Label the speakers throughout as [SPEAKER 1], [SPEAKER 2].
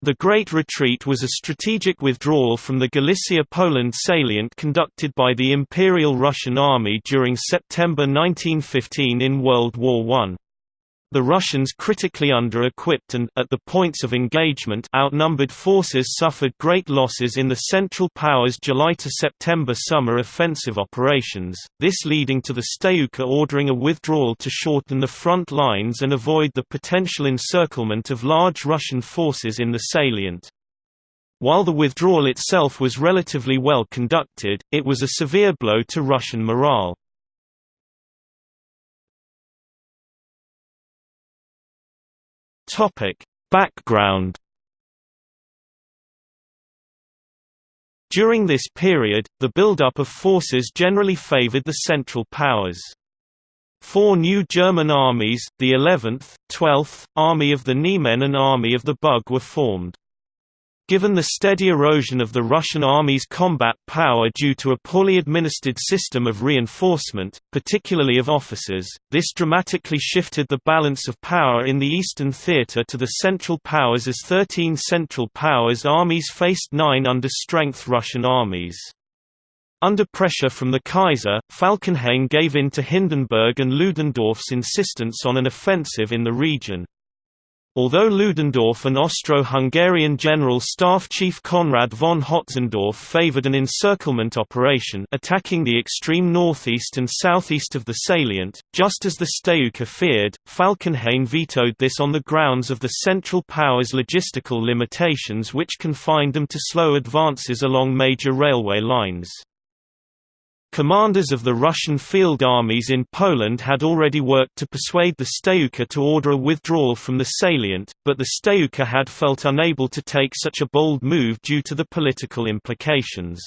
[SPEAKER 1] The Great Retreat was a strategic withdrawal from the Galicia-Poland salient conducted by the Imperial Russian Army during September 1915 in World War I. The Russians critically under-equipped and, at the points of engagement outnumbered forces suffered great losses in the Central Powers' July-to-September summer offensive operations, this leading to the Stavka ordering a withdrawal to shorten the front lines and avoid the potential encirclement of large Russian forces in the salient. While the withdrawal itself was relatively well conducted, it was a severe blow to Russian morale. Topic: Background During this period, the buildup of forces generally favored the Central Powers. Four new German armies, the 11th, 12th, Army of the Niemen and Army of the Bug were formed. Given the steady erosion of the Russian army's combat power due to a poorly administered system of reinforcement, particularly of officers, this dramatically shifted the balance of power in the Eastern Theater to the Central Powers as 13 Central Powers armies faced nine under-strength Russian armies. Under pressure from the Kaiser, Falkenhayn gave in to Hindenburg and Ludendorff's insistence on an offensive in the region. Although Ludendorff and Austro-Hungarian General Staff Chief Conrad von Hötzendorf favored an encirclement operation attacking the extreme northeast and southeast of the salient, just as the Stavka feared, Falkenhayn vetoed this on the grounds of the Central Powers' logistical limitations which confined them to slow advances along major railway lines. Commanders of the Russian field armies in Poland had already worked to persuade the Stavka to order a withdrawal from the salient, but the Stavka had felt unable to take such a bold move due to the political implications.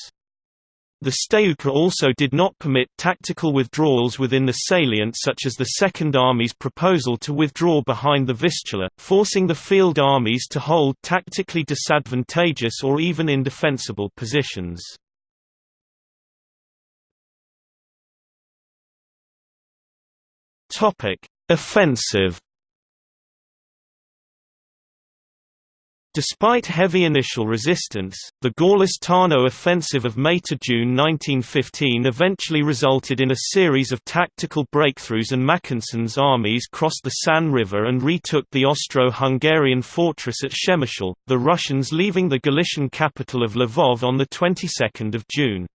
[SPEAKER 1] The Stavka also did not permit tactical withdrawals within the salient such as the Second Army's proposal to withdraw behind the Vistula, forcing the field armies to hold tactically disadvantageous or even indefensible positions. Topic: Offensive. Despite heavy initial resistance, the Gorlice-Tarnow offensive of May–June 1915 eventually resulted in a series of tactical breakthroughs and Mackensen's armies crossed the San River and retook the Austro-Hungarian fortress at Przemyśl, the Russians leaving the Galician capital of Lvov on the 22nd of June.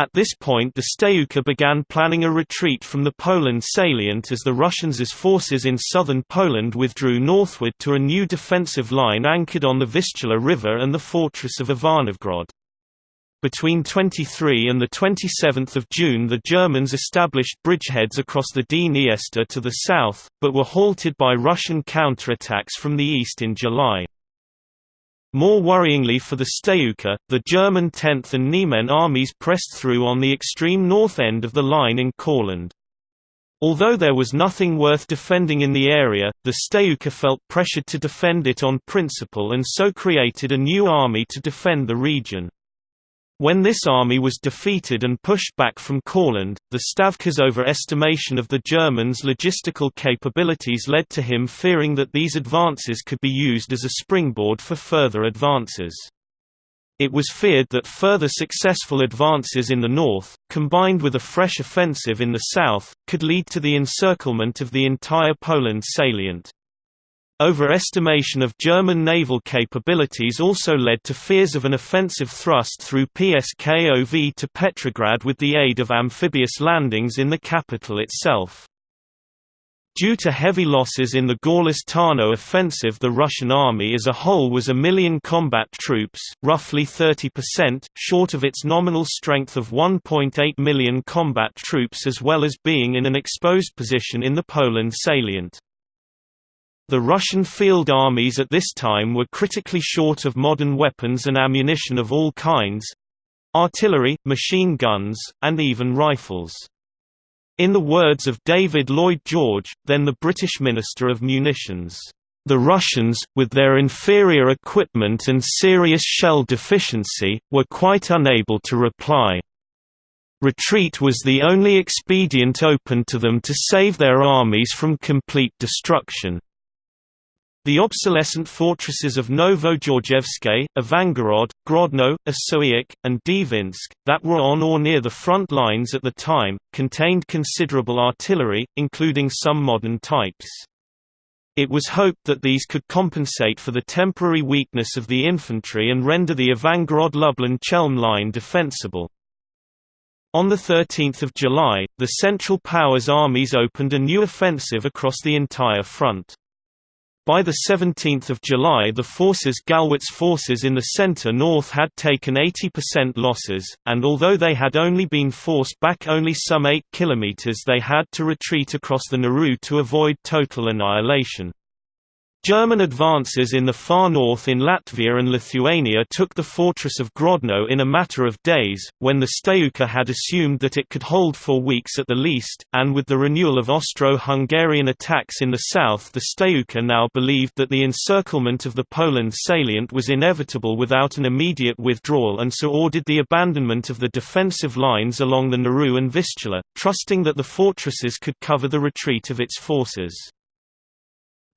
[SPEAKER 1] At this point the Stavka began planning a retreat from the Poland salient as the Russians' forces in southern Poland withdrew northward to a new defensive line anchored on the Vistula River and the fortress of Ivanovgrad. Between 23 and 27 June the Germans established bridgeheads across the Dniester to the south, but were halted by Russian counterattacks from the east in July. More worryingly for the Stavka, the German 10th and Niemen armies pressed through on the extreme north end of the line in Courland. Although there was nothing worth defending in the area, the Stavka felt pressured to defend it on principle and so created a new army to defend the region. When this army was defeated and pushed back from Courland, the Stavka's overestimation of the Germans' logistical capabilities led to him fearing that these advances could be used as a springboard for further advances. It was feared that further successful advances in the north, combined with a fresh offensive in the south, could lead to the encirclement of the entire Poland salient. Overestimation of German naval capabilities also led to fears of an offensive thrust through Pskov to Petrograd with the aid of amphibious landings in the capital itself. Due to heavy losses in the Gorlice-Tarnow offensive the Russian army as a whole was a million combat troops, roughly 30%, short of its nominal strength of 1.8 million combat troops as well as being in an exposed position in the Poland salient. The Russian field armies at this time were critically short of modern weapons and ammunition of all kinds—artillery, machine guns, and even rifles. In the words of David Lloyd George, then the British Minister of Munitions, "...the Russians, with their inferior equipment and serious shell deficiency, were quite unable to reply. Retreat was the only expedient open to them to save their armies from complete destruction." The obsolescent fortresses of Novogeorgievske, Ivangorod, Grodno, Osowiec, and Dvinsk, that were on or near the front lines at the time, contained considerable artillery, including some modern types. It was hoped that these could compensate for the temporary weakness of the infantry and render the Ivangorod-Lublin-Chelm line defensible. On 13 July, the Central Powers armies opened a new offensive across the entire front. By 17 July the forces Gallwitz forces in the centre-north had taken 80% losses, and although they had only been forced back only some 8 km they had to retreat across the Narew to avoid total annihilation. German advances in the far north in Latvia and Lithuania took the fortress of Grodno in a matter of days, when the Stavka had assumed that it could hold for weeks at the least, and with the renewal of Austro-Hungarian attacks in the south the Stavka now believed that the encirclement of the Poland salient was inevitable without an immediate withdrawal and so ordered the abandonment of the defensive lines along the Narew and Vistula, trusting that the fortresses could cover the retreat of its forces.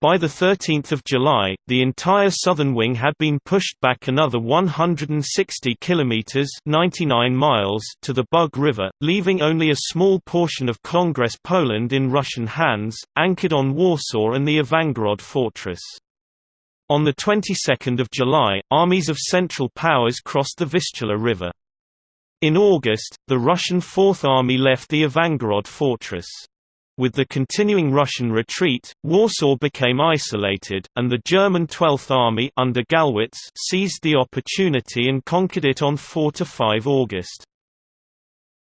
[SPEAKER 1] By 13 July, the entire southern wing had been pushed back another 160 kilometers (99 miles) to the Bug River, leaving only a small portion of Congress Poland in Russian hands, anchored on Warsaw and the Ivangorod fortress. On the 22nd of July, armies of Central Powers crossed the Vistula River. In August, the Russian Fourth Army left the Ivangorod fortress. With the continuing Russian retreat, Warsaw became isolated, and the German Twelfth Army under Gallwitz seized the opportunity and conquered it on 4–5 August.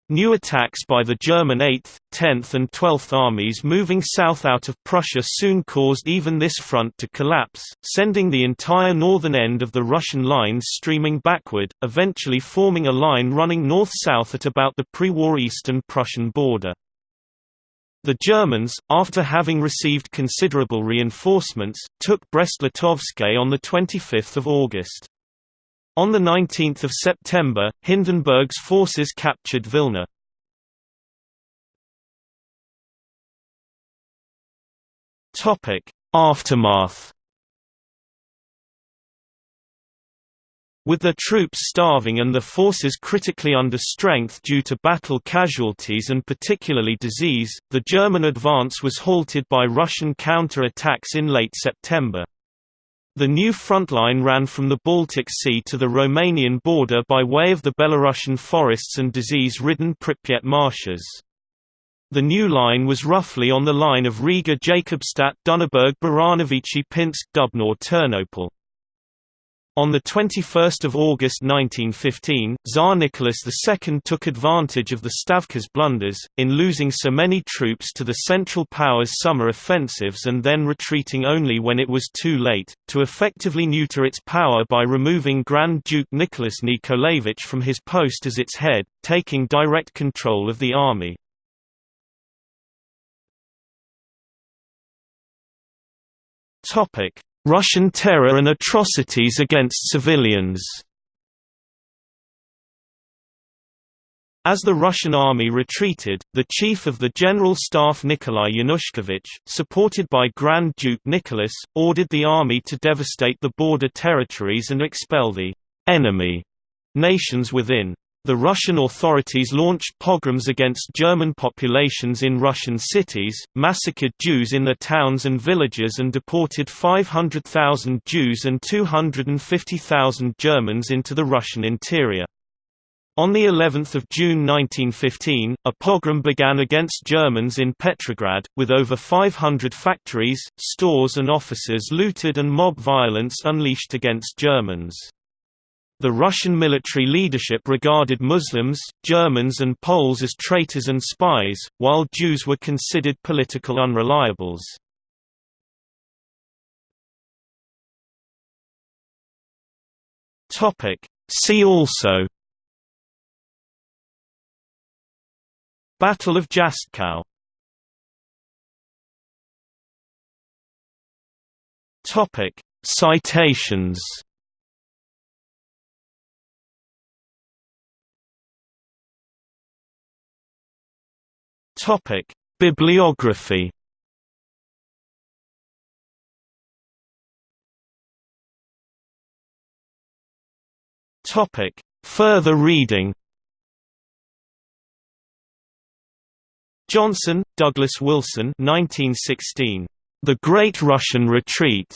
[SPEAKER 1] New attacks by the German 8th, 10th and 12th armies moving south out of Prussia soon caused even this front to collapse, sending the entire northern end of the Russian lines streaming backward, eventually forming a line running north-south at about the pre-war eastern Prussian border. The Germans, after having received considerable reinforcements, took Brest-Litovsk on 25 August. On 19 September, Hindenburg's forces captured Vilna. Aftermath With their troops starving and the forces critically under strength due to battle casualties and particularly disease, the German advance was halted by Russian counter-attacks in late September. The new front line ran from the Baltic Sea to the Romanian border by way of the Belarusian forests and disease-ridden Pripyat marshes. The new line was roughly on the line of Riga-Jakobstadt On 21 August 1915, Tsar Nicholas II took advantage of the Stavka's blunders, in losing so many troops to the Central Powers' summer offensives and then retreating only when it was too late, to effectively neuter its power by removing Grand Duke Nicholas Nikolaevich from his post as its head, taking direct control of the army. Russian terror and atrocities against civilians As the Russian army retreated, the chief of the General Staff Nikolai Yanushkevich, supported by Grand Duke Nicholas, ordered the army to devastate the border territories and expel the enemy nations within. The Russian authorities launched pogroms against German populations in Russian cities, massacred Jews in their towns and villages and deported 500,000 Jews and 250,000 Germans into the Russian interior. On the 11th of June 1915, a pogrom began against Germans in Petrograd, with over 500 factories, stores and offices looted and mob violence unleashed against Germans. The Russian military leadership regarded Muslims, Germans and Poles as traitors and spies, while Jews were considered political unreliables. See also Battle of Jastkow Topic Citations Topic: Bibliography. Topic: Further reading. Johnson, Douglas Wilson 1916. The Great Russian Retreat.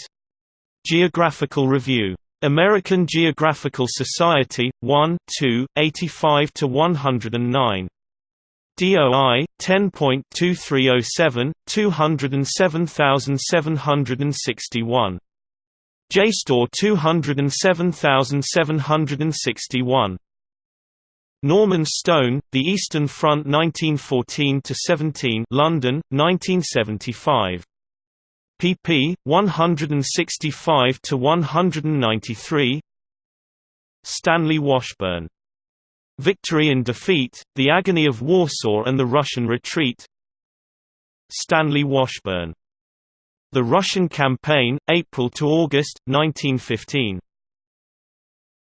[SPEAKER 1] Geographical Review. American Geographical Society, 1, 2, 85 to 109. DOI 10.2307 207761 JSTOR 207761 Norman Stone, The Eastern Front 1914–17 London, 1975. pp. 165–193 Stanley Washburn. Victory and Defeat, The Agony of Warsaw and the Russian Retreat Stanley Washburn. The Russian Campaign, April to August, 1915.